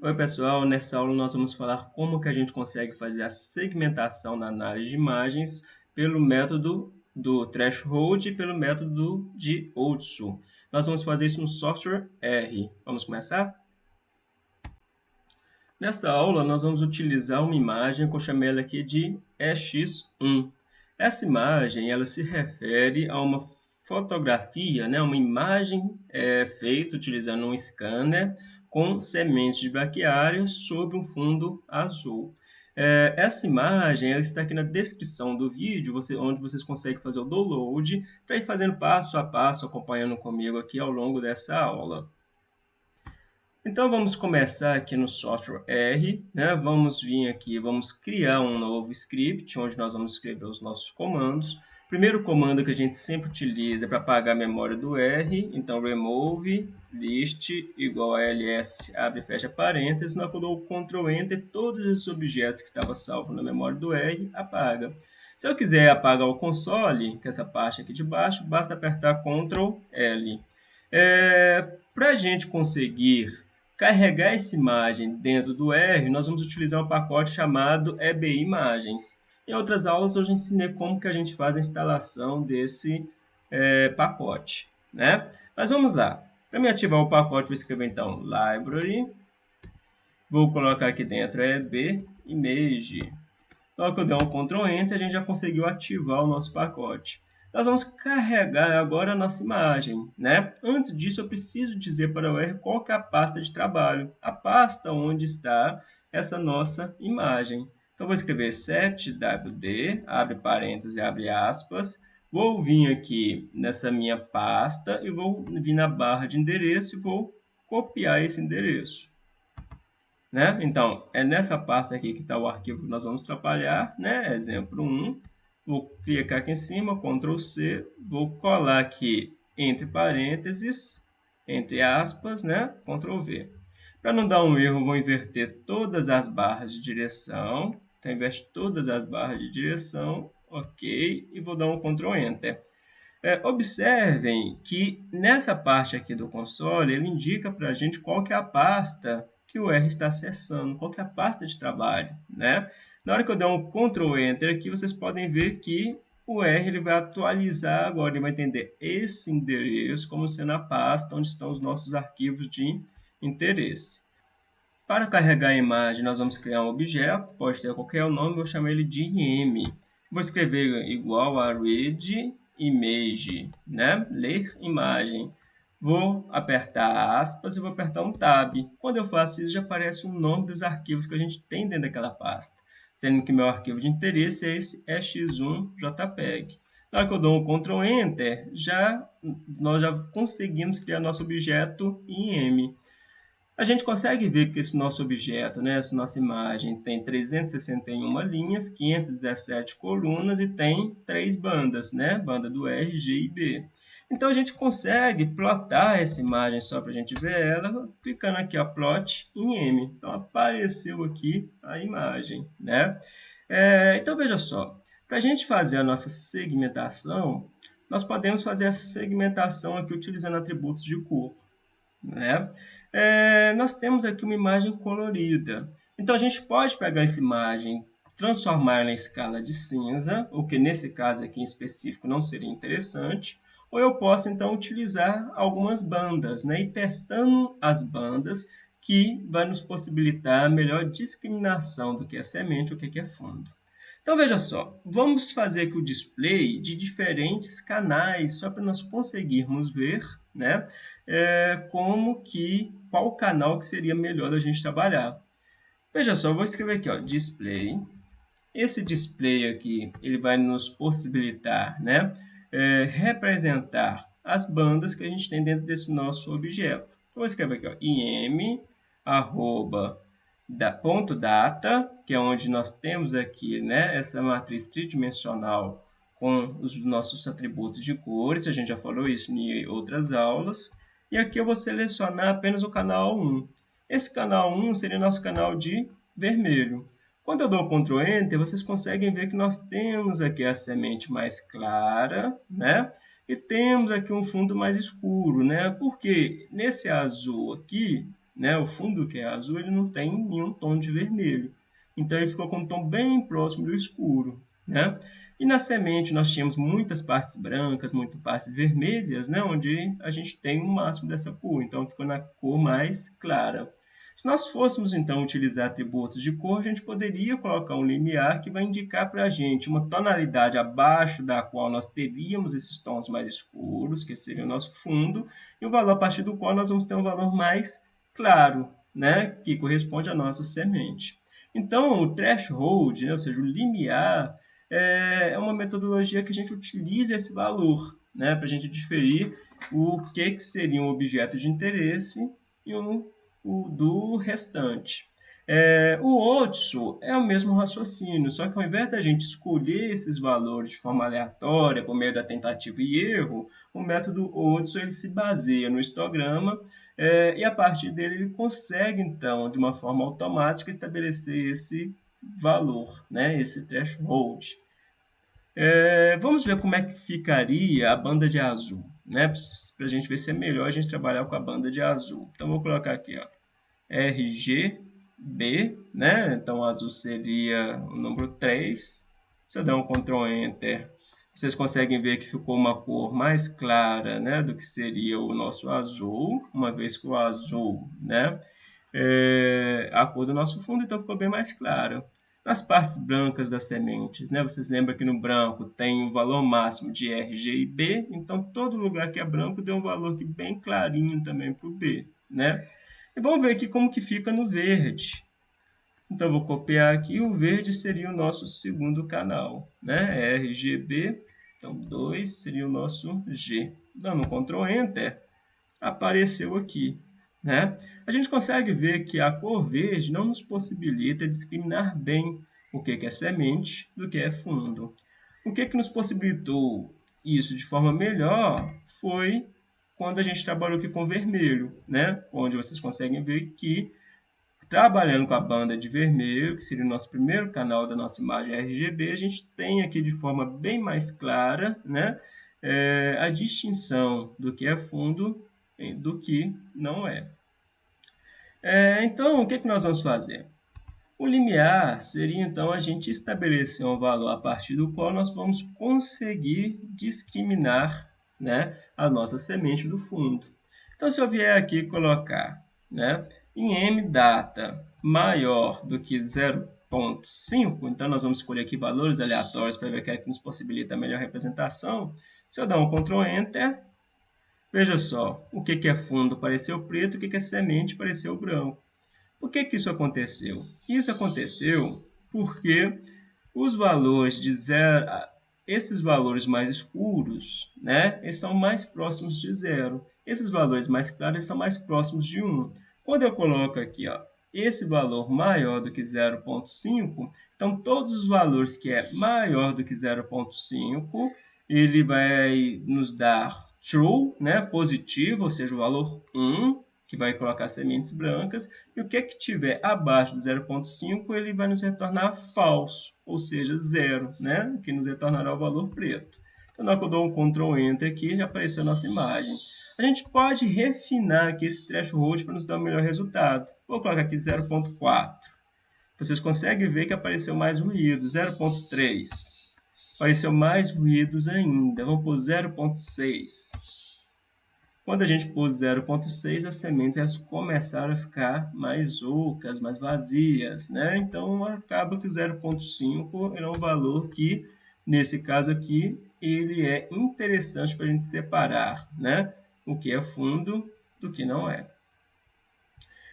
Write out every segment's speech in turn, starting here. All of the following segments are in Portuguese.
Oi pessoal, nessa aula nós vamos falar como que a gente consegue fazer a segmentação na análise de imagens pelo método do threshold e pelo método de Otsu. Nós vamos fazer isso no software R. Vamos começar? Nessa aula nós vamos utilizar uma imagem que eu chamei ela aqui de EX1. Essa imagem ela se refere a uma fotografia, né, uma imagem é, feita utilizando um scanner com sementes de braquiárias sobre um fundo azul. É, essa imagem ela está aqui na descrição do vídeo, você, onde vocês conseguem fazer o download para ir fazendo passo a passo, acompanhando comigo aqui ao longo dessa aula. Então vamos começar aqui no software R, né? vamos vir aqui, vamos criar um novo script, onde nós vamos escrever os nossos comandos. Primeiro comando que a gente sempre utiliza é para apagar a memória do R, então remove list igual a ls, abre e fecha parênteses, dou o Ctrl Enter, todos esses objetos que estavam salvos na memória do R, apaga. Se eu quiser apagar o console, que é essa parte aqui de baixo, basta apertar Ctrl L. É, para a gente conseguir carregar essa imagem dentro do R, nós vamos utilizar um pacote chamado EBI Imagens. Em outras aulas eu já ensinei como que a gente faz a instalação desse é, pacote. Né? Mas vamos lá. Para me ativar o pacote, vou escrever então library. Vou colocar aqui dentro EB image. Na que eu der um Ctrl Enter, a gente já conseguiu ativar o nosso pacote. Nós vamos carregar agora a nossa imagem. Né? Antes disso, eu preciso dizer para o R qual é a pasta de trabalho. A pasta onde está essa nossa imagem. Então, vou escrever 7wd, abre parênteses abre aspas. Vou vir aqui nessa minha pasta e vou vir na barra de endereço e vou copiar esse endereço. Né? Então, é nessa pasta aqui que está o arquivo que nós vamos trabalhar, né? exemplo 1. Vou clicar aqui em cima, Ctrl C, vou colar aqui entre parênteses, entre aspas, né? Ctrl V. Para não dar um erro, vou inverter todas as barras de direção, então, investe todas as barras de direção, ok, e vou dar um Ctrl Enter. É, observem que nessa parte aqui do console, ele indica para a gente qual que é a pasta que o R está acessando, qual que é a pasta de trabalho. Né? Na hora que eu der um Ctrl Enter aqui, vocês podem ver que o R ele vai atualizar agora, ele vai entender esse endereço como sendo a pasta onde estão os nossos arquivos de interesse. Para carregar a imagem, nós vamos criar um objeto, pode ter qualquer nome, vou chamar ele de IM. Vou escrever igual a read image, né? ler imagem. Vou apertar aspas e vou apertar um tab. Quando eu faço isso, já aparece o nome dos arquivos que a gente tem dentro daquela pasta. Sendo que meu arquivo de interesse é esse x1jpeg. Na hora que eu dou um Ctrl Enter, já, nós já conseguimos criar nosso objeto IM a gente consegue ver que esse nosso objeto, né, essa nossa imagem, tem 361 linhas, 517 colunas e tem três bandas, né, banda do R, G e B. Então, a gente consegue plotar essa imagem só para a gente ver ela, clicando aqui, ó, plot em M. Então, apareceu aqui a imagem, né? É, então, veja só, para a gente fazer a nossa segmentação, nós podemos fazer a segmentação aqui utilizando atributos de cor, né? É, nós temos aqui uma imagem colorida. Então, a gente pode pegar essa imagem, transformar na escala de cinza, o que nesse caso aqui em específico não seria interessante, ou eu posso então utilizar algumas bandas, né? e testando as bandas, que vai nos possibilitar a melhor discriminação do que é semente e o que é fundo. Então veja só, vamos fazer aqui o display de diferentes canais, só para nós conseguirmos ver né, é, como que, qual canal que seria melhor da gente trabalhar. Veja só, vou escrever aqui, ó, display. Esse display aqui, ele vai nos possibilitar, né, é, representar as bandas que a gente tem dentro desse nosso objeto. Então, vou escrever aqui, ó, im, arroba, da, ponto data, que é onde nós temos aqui, né, essa matriz tridimensional com os nossos atributos de cores, a gente já falou isso em outras aulas. E aqui eu vou selecionar apenas o canal 1. Esse canal 1 seria nosso canal de vermelho. Quando eu dou Ctrl Enter, vocês conseguem ver que nós temos aqui a semente mais clara, né? E temos aqui um fundo mais escuro, né? Porque nesse azul aqui, né? O fundo que é azul, ele não tem nenhum tom de vermelho. Então, ele ficou com um tom bem próximo do escuro, né? E na semente nós tínhamos muitas partes brancas, muitas partes vermelhas, né? Onde a gente tem o um máximo dessa cor. Então, ficou na cor mais clara. Se nós fôssemos, então, utilizar atributos de cor, a gente poderia colocar um limiar que vai indicar para a gente uma tonalidade abaixo da qual nós teríamos esses tons mais escuros, que seria o nosso fundo, e o valor a partir do qual nós vamos ter um valor mais claro, né, que corresponde à nossa semente. Então, o threshold, né, ou seja, o limiar, é, é uma metodologia que a gente utiliza esse valor, né, para a gente diferir o que, que seria um objeto de interesse e um o, do restante. É, o Otso é o mesmo raciocínio, só que ao invés da gente escolher esses valores de forma aleatória, por meio da tentativa e erro, o método Otso ele se baseia no histograma é, e a partir dele ele consegue, então, de uma forma automática, estabelecer esse valor, né, esse threshold. É, vamos ver como é que ficaria a banda de azul, né, para a gente ver se é melhor a gente trabalhar com a banda de azul. Então, vou colocar aqui, ó, RGB, né? Então, azul seria o número 3. Se eu der um Ctrl Enter, vocês conseguem ver que ficou uma cor mais clara né, do que seria o nosso azul, uma vez que o azul né, é a cor do nosso fundo, então ficou bem mais claro. Nas partes brancas das sementes, né, vocês lembram que no branco tem o valor máximo de R, G e B, então todo lugar que é branco deu um valor aqui bem clarinho também para o B. Né? E vamos ver aqui como que fica no verde. Então, vou copiar aqui. O verde seria o nosso segundo canal. Né? RGB. Então, 2 seria o nosso G. Dando um Ctrl Enter, apareceu aqui. Né? A gente consegue ver que a cor verde não nos possibilita discriminar bem o que é semente do que é fundo. O que, que nos possibilitou isso de forma melhor foi quando a gente trabalhou aqui com vermelho, né? onde vocês conseguem ver que trabalhando com a banda de vermelho, que seria o nosso primeiro canal da nossa imagem RGB, a gente tem aqui de forma bem mais clara né? É, a distinção do que é fundo do que não é. é então, o que, é que nós vamos fazer? O limiar seria, então, a gente estabelecer um valor a partir do qual nós vamos conseguir discriminar né, a nossa semente do fundo. Então, se eu vier aqui colocar né, em mdata maior do que 0.5, então nós vamos escolher aqui valores aleatórios para ver o que é que nos possibilita a melhor representação. Se eu dar um Ctrl Enter, veja só, o que, é fundo pareceu preto, o que, é semente pareceu branco. Por que, que isso aconteceu? Isso aconteceu porque os valores de 0 esses valores mais escuros, né, eles são mais próximos de zero. Esses valores mais claros são mais próximos de 1. Quando eu coloco aqui ó, esse valor maior do que 0,5, então todos os valores que é maior do que 0,5, ele vai nos dar true, né, positivo, ou seja, o valor 1, que vai colocar sementes brancas, e o que, é que tiver abaixo do 0,5, ele vai nos retornar falso, ou seja, zero, né? que nos retornará o valor preto. Então, na hora que eu dou um Ctrl Enter aqui, já apareceu a nossa imagem. A gente pode refinar aqui esse threshold para nos dar um melhor resultado. Vou colocar aqui 0.4. Vocês conseguem ver que apareceu mais ruído, 0.3. Apareceu mais ruídos ainda. Vamos por 0.6. Quando a gente pôs 0.6, as sementes elas começaram a ficar mais ocas, mais vazias, né? Então, acaba que o 0.5 é um valor que, nesse caso aqui, ele é interessante para a gente separar, né? O que é fundo do que não é.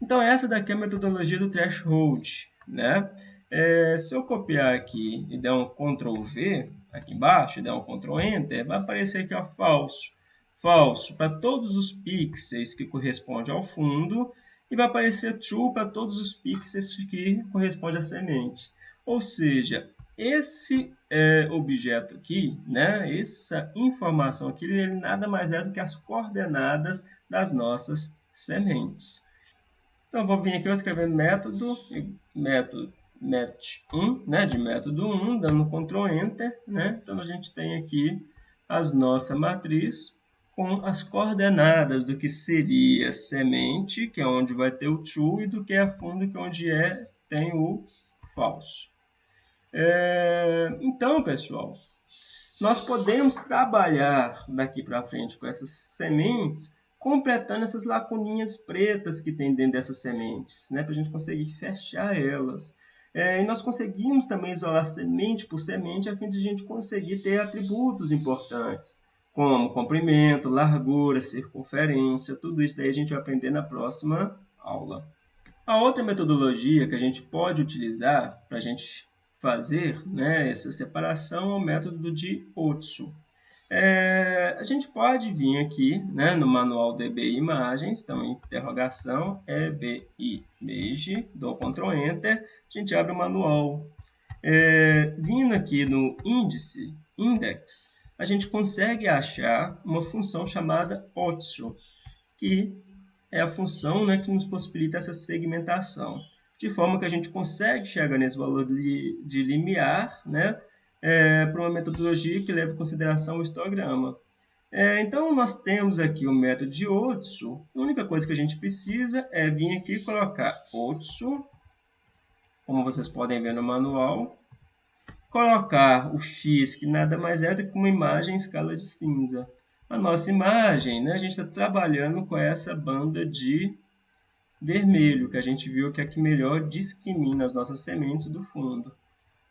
Então, essa daqui é a metodologia do threshold, né? É, se eu copiar aqui e der um Ctrl V aqui embaixo, e der um Ctrl Enter, vai aparecer aqui ó, falso falso para todos os pixels que correspondem ao fundo e vai aparecer true para todos os pixels que correspondem à semente. Ou seja, esse é, objeto aqui, né, essa informação aqui, ele nada mais é do que as coordenadas das nossas sementes. Então, vou vir aqui, vou escrever método, método met1, né, de método 1, dando Ctrl Enter. Né? Então, a gente tem aqui as nossa matriz com as coordenadas do que seria semente, que é onde vai ter o true, e do que é fundo, que é onde é, tem o falso. É, então, pessoal, nós podemos trabalhar daqui para frente com essas sementes, completando essas lacuninhas pretas que tem dentro dessas sementes, né, para a gente conseguir fechar elas. É, e nós conseguimos também isolar semente por semente, a fim de a gente conseguir ter atributos importantes como comprimento, largura, circunferência, tudo isso daí a gente vai aprender na próxima aula. A outra metodologia que a gente pode utilizar para a gente fazer né, essa separação é o método de Otsu. É, a gente pode vir aqui né, no manual DBI Imagens, então interrogação EBI Image, dou Ctrl Enter, a gente abre o manual. É, vindo aqui no índice, index, a gente consegue achar uma função chamada OTSO, que é a função né, que nos possibilita essa segmentação, de forma que a gente consegue chegar nesse valor de, de limiar né, é, para uma metodologia que leva em consideração o histograma. É, então, nós temos aqui o método de OTSO. A única coisa que a gente precisa é vir aqui e colocar OTSO, como vocês podem ver no manual, colocar o x, que nada mais é do que uma imagem em escala de cinza. A nossa imagem, né, a gente está trabalhando com essa banda de vermelho, que a gente viu que é que melhor discrimina as nossas sementes do fundo.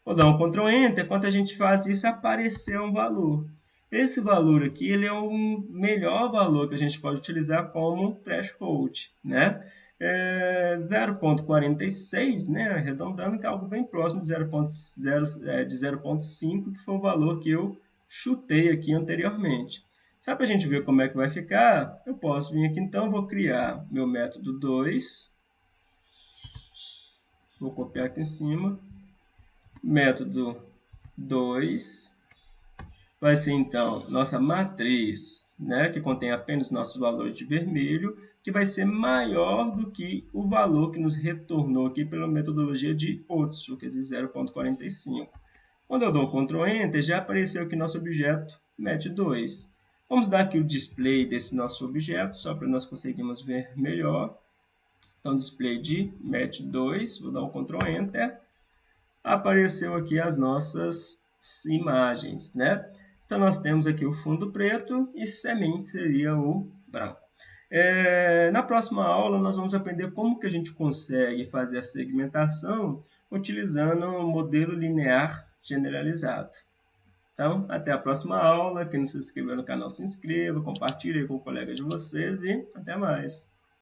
Vou dar um Ctrl Enter, quando a gente faz isso, apareceu um valor. Esse valor aqui ele é o melhor valor que a gente pode utilizar como threshold. Né? é, 0,46, né, arredondando, que é algo bem próximo de 0,5, é, de 0,5, que foi o valor que eu chutei aqui anteriormente. Só para a gente ver como é que vai ficar, eu posso vir aqui então, vou criar meu método 2, vou copiar aqui em cima, método 2, vai ser então nossa matriz, né, que contém apenas nossos valores de vermelho, que vai ser maior do que o valor que nos retornou aqui pela metodologia de Otsu, que é 0.45. Quando eu dou Ctrl Enter, já apareceu aqui nosso objeto MET2. Vamos dar aqui o display desse nosso objeto, só para nós conseguirmos ver melhor. Então, display de MET2, vou dar um Ctrl Enter. Apareceu aqui as nossas imagens, né? Então, nós temos aqui o fundo preto e semente seria o branco. É, na próxima aula, nós vamos aprender como que a gente consegue fazer a segmentação utilizando um modelo linear generalizado. Então, até a próxima aula. Quem não se inscreveu no canal, se inscreva, compartilhe com o colega de vocês e até mais.